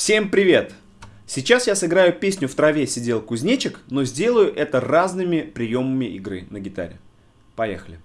Всем привет! Сейчас я сыграю песню «В траве сидел кузнечик», но сделаю это разными приемами игры на гитаре. Поехали!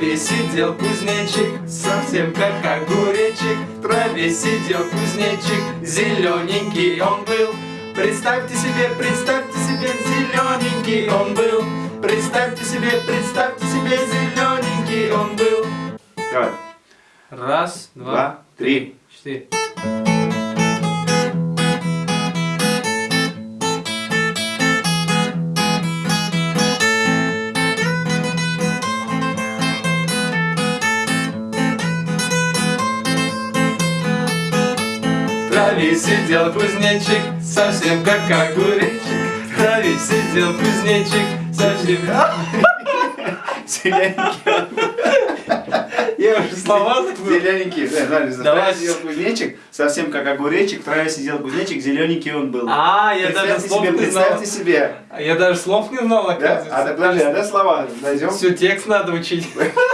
Траве сидел кузнечик, совсем как огуречек. В траве сидел кузнечик, зелененький он был. Представьте себе, представьте себе, зелененький он был. Представьте себе, представьте себе, зелененький он был. Давай. Раз, два, Два, три. четыре. В траве сидел кузнечик, совсем как траве траве сидел кузнечик совсем... Я уже слова. Зелененький. Да, да, в Давай. сидел кузнечик, совсем как огуречек, в траве сидел кузнечик, зелененький он был. А, я даже слов не знал. представьте себе. А Я даже слов не знал, Да? А оказывается. так подожди, а да слова найдем? Все, текст надо учить.